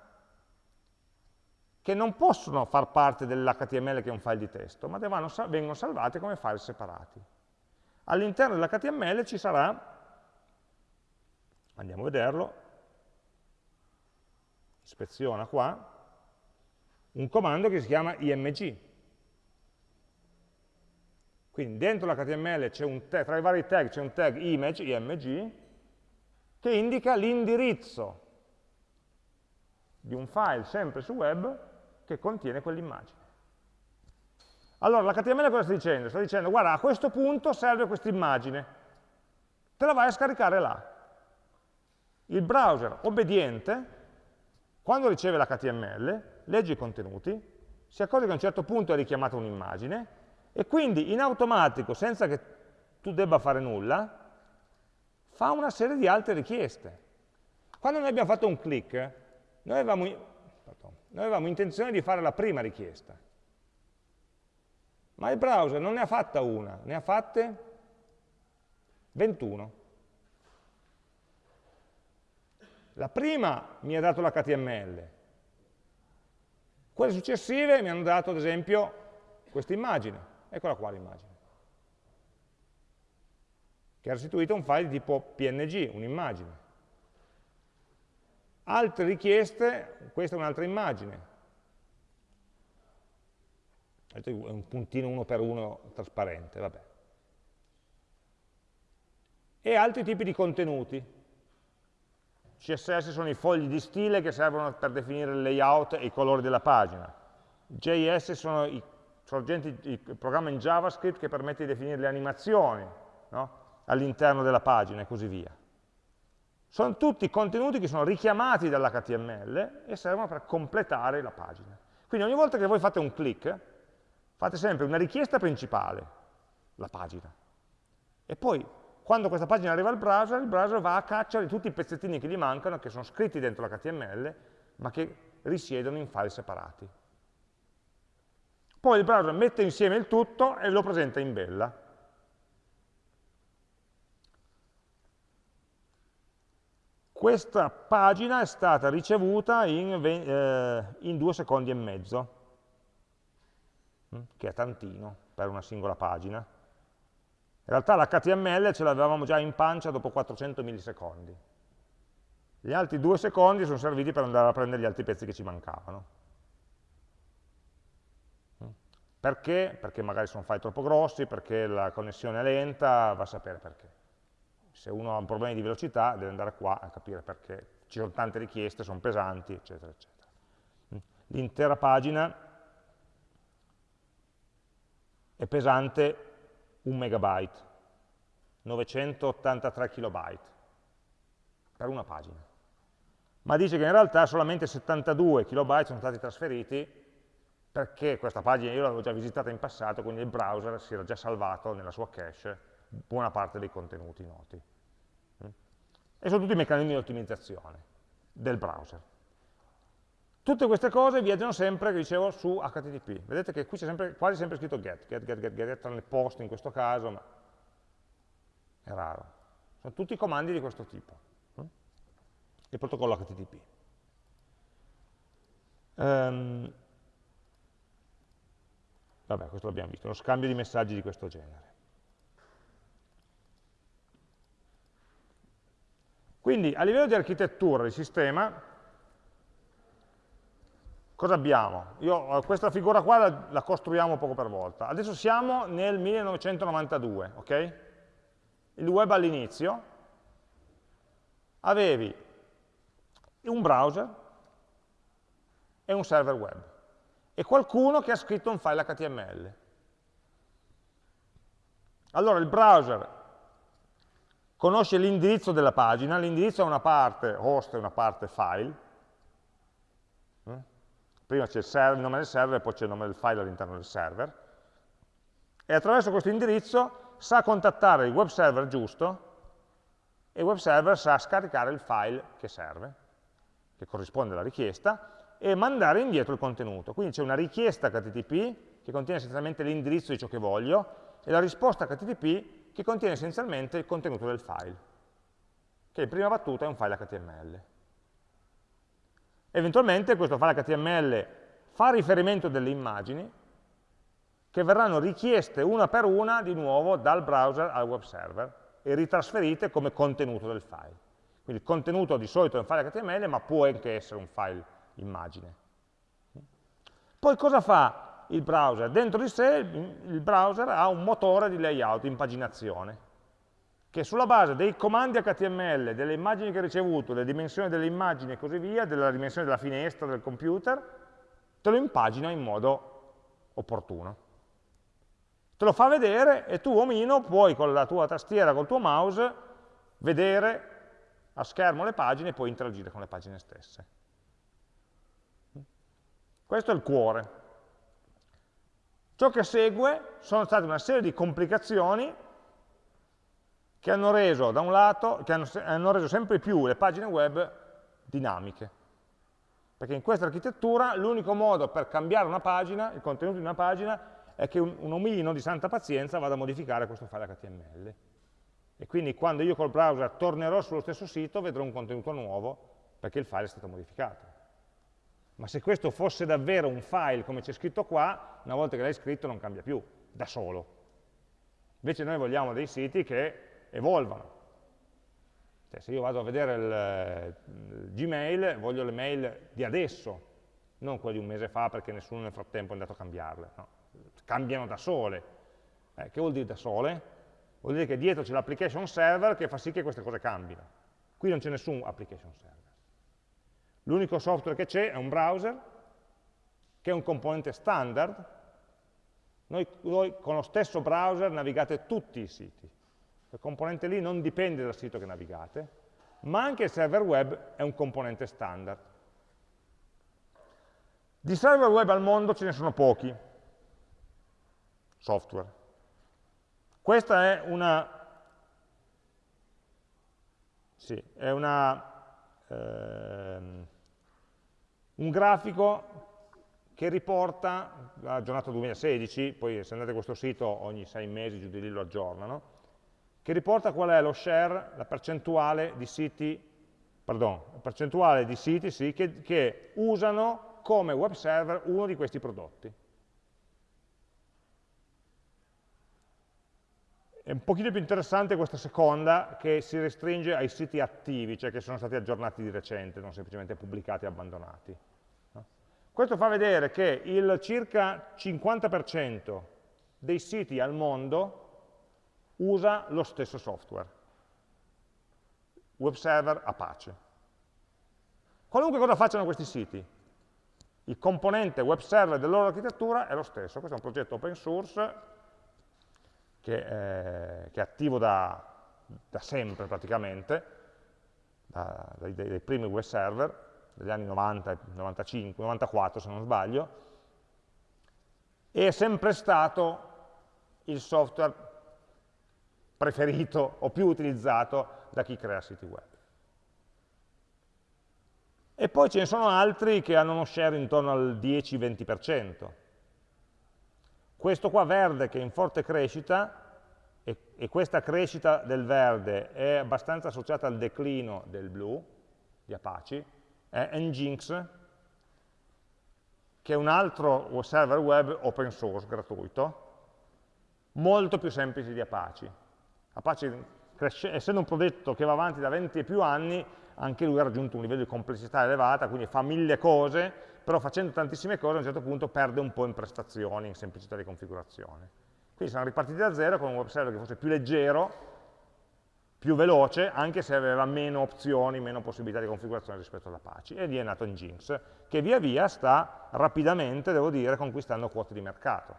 che non possono far parte dell'HTML che è un file di testo, ma devono, vengono salvate come file separati. All'interno dell'HTML ci sarà, andiamo a vederlo, ispeziona qua, un comando che si chiama img. Quindi dentro l'HTML tra i vari tag c'è un tag image, img, che indica l'indirizzo di un file sempre su web che contiene quell'immagine. Allora l'HTML cosa sta dicendo? Sta dicendo, guarda, a questo punto serve questa immagine, te la vai a scaricare là. Il browser obbediente, quando riceve l'HTML, legge i contenuti, si accorge che a un certo punto è richiamata un'immagine, e quindi in automatico, senza che tu debba fare nulla, fa una serie di altre richieste. Quando noi abbiamo fatto un click, noi avevamo noi avevamo intenzione di fare la prima richiesta, ma il browser non ne ha fatta una, ne ha fatte 21. La prima mi ha dato l'HTML, quelle successive mi hanno dato ad esempio questa immagine, eccola qua l'immagine, che ha restituito un file di tipo PNG, un'immagine. Altre richieste, questa è un'altra immagine, è un puntino uno per uno trasparente, vabbè. E altri tipi di contenuti. CSS sono i fogli di stile che servono per definire il layout e i colori della pagina. JS sono i, sorgenti, i programmi in JavaScript che permette di definire le animazioni no? All'interno della pagina e così via sono tutti contenuti che sono richiamati dall'HTML e servono per completare la pagina. Quindi ogni volta che voi fate un click, fate sempre una richiesta principale, la pagina. E poi, quando questa pagina arriva al browser, il browser va a caccia di tutti i pezzettini che gli mancano, che sono scritti dentro l'HTML, ma che risiedono in file separati. Poi il browser mette insieme il tutto e lo presenta in bella. Questa pagina è stata ricevuta in, eh, in due secondi e mezzo, mm, che è tantino per una singola pagina. In realtà l'HTML ce l'avevamo già in pancia dopo 400 millisecondi. Gli altri due secondi sono serviti per andare a prendere gli altri pezzi che ci mancavano. Mm. Perché? Perché magari sono file troppo grossi, perché la connessione è lenta, va a sapere perché se uno ha problemi di velocità deve andare qua a capire perché ci sono tante richieste, sono pesanti, eccetera, eccetera. L'intera pagina è pesante un megabyte, 983 kilobyte per una pagina. Ma dice che in realtà solamente 72 kilobyte sono stati trasferiti perché questa pagina io l'avevo già visitata in passato, quindi il browser si era già salvato nella sua cache buona parte dei contenuti noti. E sono tutti i meccanismi di ottimizzazione del browser. Tutte queste cose viaggiano sempre, dicevo, su HTTP. Vedete che qui c'è sempre, quasi sempre scritto get, get, get, get, get, tranne post in questo caso, ma è raro. Sono tutti comandi di questo tipo. Hm? Il protocollo HTTP. Um, ehm, vabbè, questo l'abbiamo visto, uno scambio di messaggi di questo genere. Quindi a livello di architettura di sistema, cosa abbiamo? Io eh, questa figura qua la, la, costruiamo poco per volta. Adesso siamo nel 1992, ok? Il web all'inizio, avevi un browser è un server web e qualcuno che ha scritto un file HTML. Allora il browser conosce l'indirizzo della pagina, l'indirizzo è una parte host e una parte file, mm? prima c'è il, il, nome del server e poi c'è il nome del file all'interno del server, e attraverso questo indirizzo sa contattare il web server giusto e il web server sa scaricare il file che serve, che corrisponde alla richiesta, e mandare indietro il contenuto. Quindi c'è una richiesta HTTP che contiene essenzialmente l'indirizzo di ciò che voglio e la risposta HTTP che contiene essenzialmente il contenuto del file, che in prima battuta è un file HTML. Eventualmente questo file HTML fa riferimento delle immagini che verranno richieste una per una di nuovo dal browser al web server e ritrasferite come contenuto del file. Quindi il contenuto di solito è un file HTML, ma può anche essere un file immagine. Poi cosa fa il browser? Dentro di sé il browser ha un motore di layout, impaginazione, che sulla base dei comandi HTML, delle immagini che ha ricevuto, delle dimensioni delle immagini e così via, della dimensione della finestra del computer, te lo impagina in modo opportuno te lo fa vedere e tu omino puoi con la tua tastiera, col tuo mouse, vedere a schermo le pagine e poi interagire con le pagine stesse. Questo è il cuore. Ciò che segue sono state una serie di complicazioni che hanno reso, da un lato, che hanno, hanno reso sempre più le pagine web dinamiche. Perché in questa architettura l'unico modo per cambiare una pagina, il contenuto di una pagina, è che un, un omino di santa pazienza vada a modificare questo file HTML. E quindi quando io col browser tornerò sullo stesso sito vedrò un contenuto nuovo perché il file è stato modificato. Ma se questo fosse davvero un file come c'è scritto qua, una volta che l'hai scritto non cambia più, da solo. Invece noi vogliamo dei siti che evolvano. Cioè, se io vado a vedere il, il Gmail, voglio le mail di adesso, non quelle di un mese fa perché nessuno nel frattempo è andato a cambiarle. No cambiano da sole. Eh, che vuol dire da sole? Vuol dire che dietro c'è l'application server che fa sì che queste cose cambino. Qui non c'è nessun application server. L'unico software che c'è è un browser, che è un componente standard. Noi, voi con lo stesso browser navigate tutti i siti. Il componente lì non dipende dal sito che navigate, ma anche il server web è un componente standard. Di server web al mondo ce ne sono pochi, software. Questa è una, sì, è una ehm, un grafico che riporta la giornata 2016, poi se andate a questo sito ogni sei mesi giù di lì lo aggiornano, che riporta qual è lo share, la percentuale di siti, pardon, percentuale di siti sì, che, che usano come web server uno di questi prodotti. È un pochino più interessante questa seconda che si restringe ai siti attivi, cioè che sono stati aggiornati di recente, non semplicemente pubblicati e abbandonati. Questo fa vedere che il circa 50% dei siti al mondo usa lo stesso software, web server Apache. Qualunque cosa facciano questi siti, il componente web server della loro architettura è lo stesso, questo è un progetto open source che, eh, che è attivo da, da sempre praticamente, da, dai, dai, primi web server, degli anni 90, 95, 94 se non sbaglio, è sempre stato il software preferito o più utilizzato da chi crea siti web. E poi ce ne sono altri che hanno uno share intorno al 10-20%, questo qua verde che è in forte crescita, e, e, questa crescita del verde è abbastanza associata al declino del blu, di Apache, è Nginx, che è un altro server web open source, gratuito, molto più semplice di Apache. Apache, essendo un progetto che va avanti da 20 e più anni, anche lui ha raggiunto un livello di complessità elevata, quindi fa mille cose, però facendo tantissime cose a un certo punto perde un po' in prestazioni, in semplicità di configurazione. Quindi siamo ripartiti da zero con un web server che fosse più leggero, più veloce, anche se aveva meno opzioni, meno possibilità di configurazione rispetto all'Apache. E lì è nato Nginx, che via via sta rapidamente, devo dire, conquistando quote di mercato.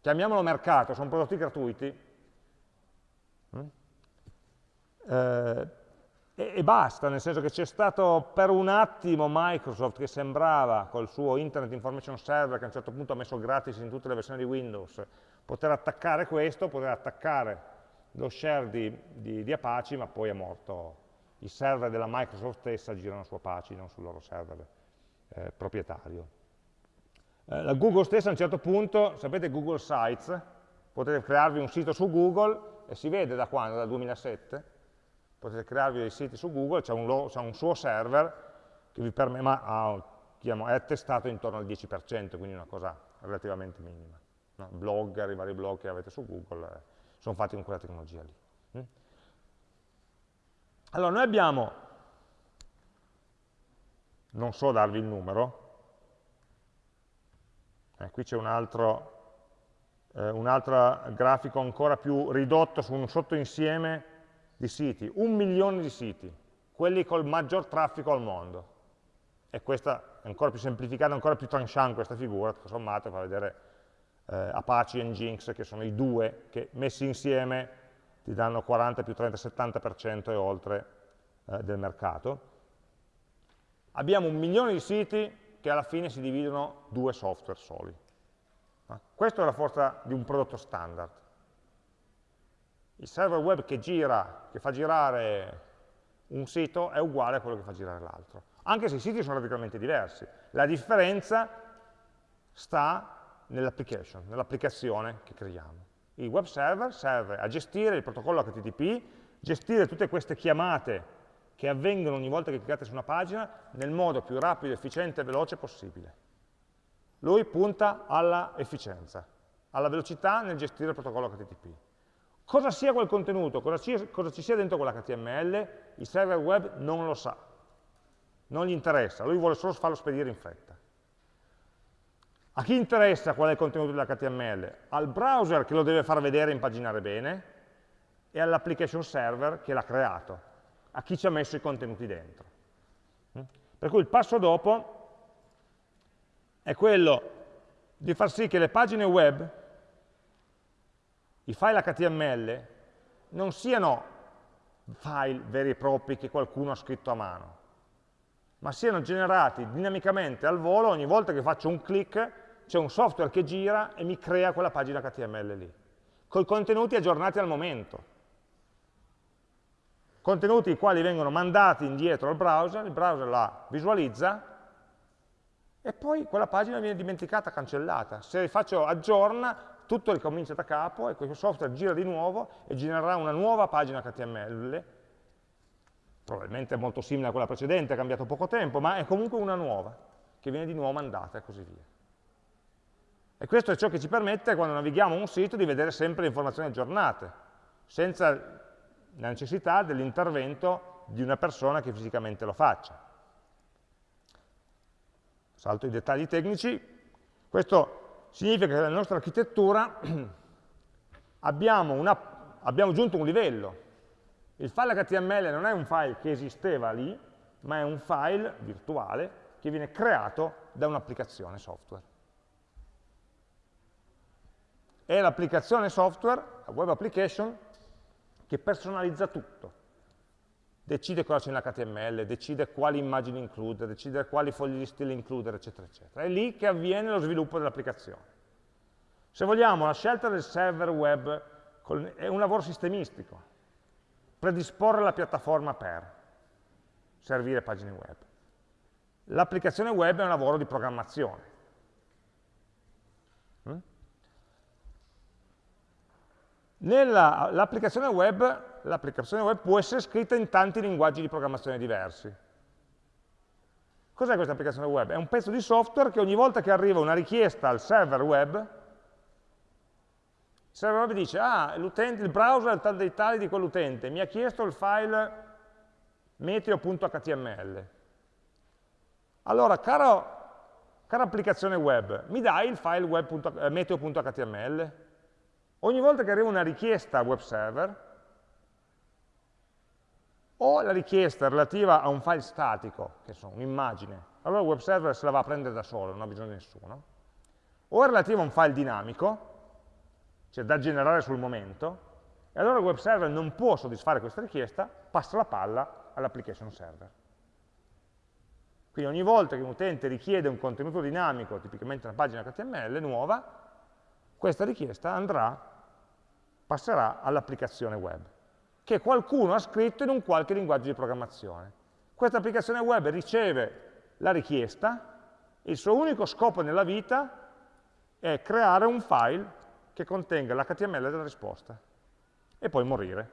Chiamiamolo mercato, sono prodotti gratuiti. Mm? Eh, e, e, basta, nel senso che c'è stato per un attimo Microsoft che sembrava col suo Internet Information Server che a un certo punto ha messo gratis in tutte le versioni di Windows, poter attaccare questo, poter attaccare lo share di, di, di, Apache, ma poi è morto. I server della Microsoft stessa girano su Apache, non sul loro server eh, proprietario. Eh, la Google stessa a un certo punto, sapete Google Sites, potete crearvi un sito su Google e si vede da quando? Dal 2007? Potete crearvi dei siti su Google, c'è un, un, suo server che vi permette, ma ah, è attestato intorno al 10%, quindi una cosa relativamente minima. No? Blogger, i vari blog che avete su Google, eh sono fatti con quella tecnologia lì. Mm? Allora, noi abbiamo, non so darvi il numero, eh, qui c'è un altro, eh, un altro grafico ancora più ridotto su un sottoinsieme di siti, un milione di siti, quelli col maggior traffico al mondo. E questa è ancora più semplificata, ancora più tranchant questa figura, tutto sommato fa vedere eh, Apache e Nginx, che sono i due che messi insieme ti danno 40 più 30, 70% e oltre eh, del mercato. Abbiamo un milione di siti che alla fine si dividono due software soli. Questa è la forza di un prodotto standard. Il server web che gira, che fa girare un sito è uguale a quello che fa girare l'altro, anche se i siti sono radicalmente diversi. La differenza sta nell'application, nell'applicazione che creiamo. Il web server serve a gestire il protocollo HTTP, gestire tutte queste chiamate che avvengono ogni volta che cliccate su una pagina nel modo più rapido, efficiente e veloce possibile. Lui punta alla efficienza, alla velocità nel gestire il protocollo HTTP. Cosa sia quel contenuto, cosa ci, cosa ci sia dentro quell'HTML, il server web non lo sa, non gli interessa, lui vuole solo farlo spedire in fretta. A chi interessa qual è il contenuto dell'HTML? Al browser che lo deve far vedere e impaginare bene e all'application server che l'ha creato, a chi ci ha messo i contenuti dentro. Mm? Per cui il passo dopo è quello di far sì che le pagine web, i file HTML, non siano file veri e propri che qualcuno ha scritto a mano, ma siano generati dinamicamente al volo ogni volta che faccio un clic c'è un software che gira e mi crea quella pagina HTML lì, con i contenuti aggiornati al momento. Contenuti i quali vengono mandati indietro al browser, il browser la visualizza e poi quella pagina viene dimenticata, cancellata. Se faccio aggiorna, tutto ricomincia da capo e questo software gira di nuovo e genererà una nuova pagina HTML, probabilmente molto simile a quella precedente, ha cambiato poco tempo, ma è comunque una nuova, che viene di nuovo mandata e così via. E questo è ciò che ci permette, quando navighiamo un sito, di vedere sempre le informazioni aggiornate, senza la necessità dell'intervento di una persona che fisicamente lo faccia. Salto i dettagli tecnici. Questo significa che nella nostra architettura abbiamo, una, abbiamo aggiunto un livello. Il file HTML non è un file che esisteva lì, ma è un file virtuale che viene creato da un'applicazione software è l'applicazione software, la web application, che personalizza tutto. Decide cosa c'è nell'HTML, decide quali immagini includere, decide quali fogli di stile includere, eccetera, eccetera. È lì che avviene lo sviluppo dell'applicazione. Se vogliamo, la scelta del server web è un lavoro sistemistico, predisporre la piattaforma per servire pagine web. L'applicazione web è un lavoro di programmazione. L'applicazione web, web può essere scritta in tanti linguaggi di programmazione diversi. Cos'è questa applicazione web? È un pezzo di software che ogni volta che arriva una richiesta al server web, il server web dice, ah, il browser è tal dei tali di quell'utente, mi ha chiesto il file meteo.html. Allora, caro, cara applicazione web, mi dai il file eh, meteo.html? Ogni volta che arriva una richiesta al web server, o la richiesta relativa a un file statico, che sono un'immagine, allora il web server se la va a prendere da solo, non ha bisogno di nessuno, o è relativa a un file dinamico, cioè da generare sul momento, e allora il web server non può soddisfare questa richiesta, passa la palla all'application server. Quindi ogni volta che un utente richiede un contenuto dinamico, tipicamente una pagina HTML nuova, questa richiesta andrà, passerà all'applicazione web, che qualcuno ha scritto in un qualche linguaggio di programmazione. Questa applicazione web riceve la richiesta, il suo unico scopo nella vita è creare un file che contenga l'HTML della risposta e poi morire.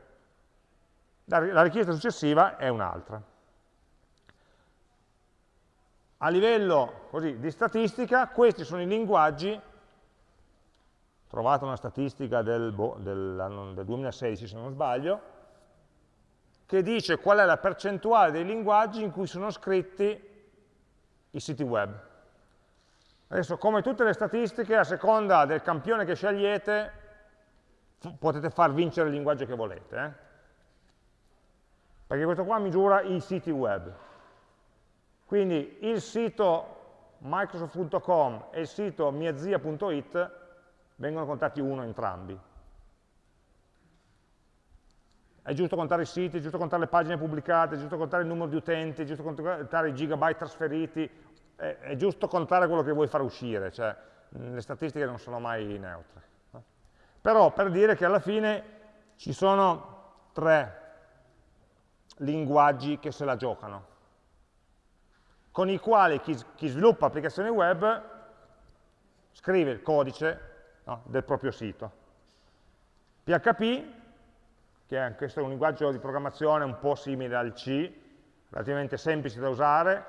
La richiesta successiva è un'altra. A livello così, di statistica, questi sono i linguaggi, trovate una statistica del, boh, del, del 2016 se non sbaglio, che dice qual è la percentuale dei linguaggi in cui sono scritti i siti web. Adesso, come tutte le statistiche, a seconda del campione che scegliete, potete far vincere il linguaggio che volete. Eh? Perché questo qua misura i siti web. Quindi il sito microsoft.com e il sito miazia.it vengono contati uno entrambi. È giusto contare i siti, è giusto contare le pagine pubblicate, è giusto contare il numero di utenti, è giusto contare i gigabyte trasferiti, è, è giusto contare quello che vuoi far uscire, cioè le statistiche non sono mai neutre. Però per dire che alla fine ci sono tre linguaggi che se la giocano con i quali chi, chi sviluppa applicazioni web scrive il codice no, del proprio sito. PHP, che è questo è un linguaggio di programmazione un po' simile al C, relativamente semplice da usare,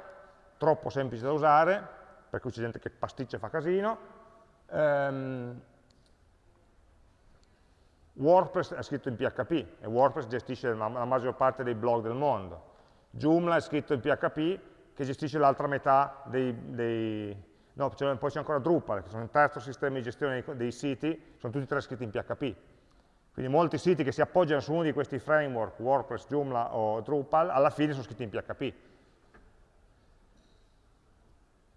troppo semplice da usare, per cui c'è gente che pasticcia e fa casino. Um, WordPress è scritto in PHP e WordPress gestisce la maggior parte dei blog del mondo. Joomla è scritto in PHP che gestisce l'altra metà dei, dei no, poi c'è ancora Drupal, che sono il terzo sistema di gestione dei, siti, sono tutti e tre scritti in PHP. Quindi molti siti che si appoggiano su uno di questi framework, WordPress, Joomla o Drupal, alla fine sono scritti in PHP.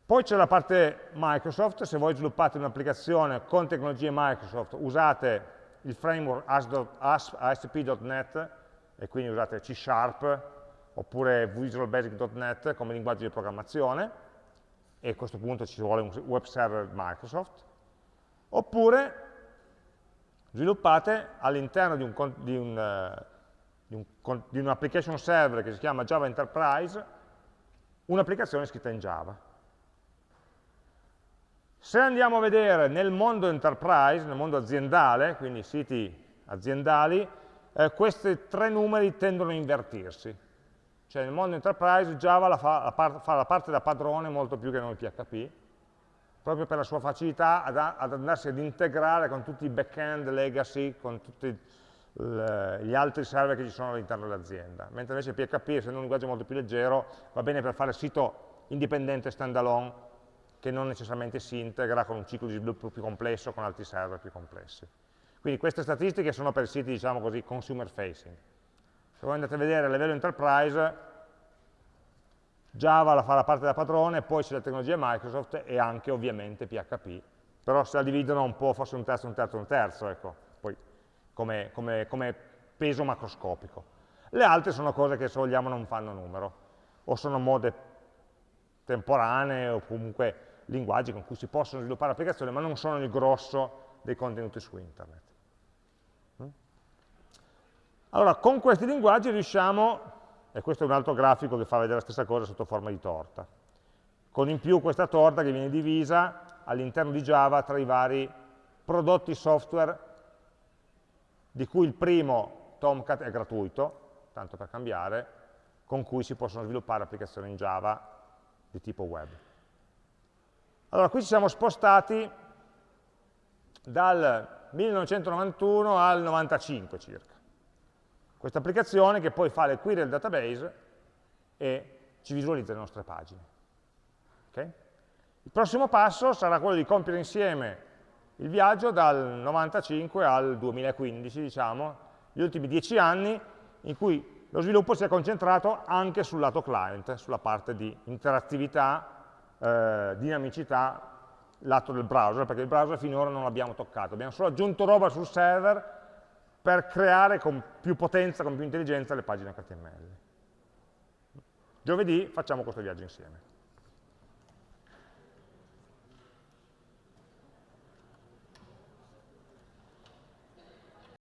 Poi c'è la parte Microsoft, se voi sviluppate un'applicazione con tecnologie Microsoft, usate il framework ASP.NET e quindi usate C Sharp, oppure visualbasic.net come linguaggio di programmazione, e a questo punto ci vuole un web server Microsoft, oppure sviluppate all'interno un, di un application server che si chiama Java Enterprise, un'applicazione scritta in Java. Se andiamo a vedere nel mondo enterprise, nel mondo aziendale, quindi siti aziendali, eh, questi tre numeri tendono a invertirsi. Cioè nel mondo enterprise Java la fa, la par fa, la parte da padrone molto più che non il PHP, proprio per la sua facilità ad, ad andarsi ad integrare con tutti i back-end legacy, con tutti le, gli altri server che ci sono all'interno dell'azienda. Mentre invece PHP, essendo un linguaggio molto più leggero, va bene per fare sito indipendente standalone, che non necessariamente si integra con un ciclo di sviluppo più complesso, con altri server più complessi. Quindi queste statistiche sono per siti, diciamo così, consumer facing. Se voi andate a vedere a livello enterprise, Java la fa la parte da padrone, poi c'è la tecnologia Microsoft e anche ovviamente PHP, però se la dividono un po', forse un terzo, un terzo, un terzo, ecco, poi come, come, come peso macroscopico. Le altre sono cose che se vogliamo non fanno numero, o sono mode temporanee o comunque linguaggi con cui si possono sviluppare applicazioni, ma non sono il grosso dei contenuti su internet. Allora, con questi linguaggi riusciamo, e questo è un altro grafico che fa vedere la stessa cosa sotto forma di torta, con in più questa torta che viene divisa all'interno di Java tra i vari prodotti software, di cui il primo, Tomcat, è gratuito, tanto per cambiare, con cui si possono sviluppare applicazioni in Java di tipo web. Allora, qui ci siamo spostati dal 1991 al 95 circa. Questa applicazione che poi fa le query del database e ci visualizza le nostre pagine. Okay? Il prossimo passo sarà quello di compiere insieme il viaggio dal 95 al 2015, diciamo, gli ultimi dieci anni in cui lo sviluppo si è concentrato anche sul lato client, sulla parte di interattività, eh, dinamicità, lato del browser, perché il browser finora non l'abbiamo toccato, abbiamo solo aggiunto roba sul server per creare con più potenza, con più intelligenza le pagine HTML. Giovedì facciamo questo viaggio insieme.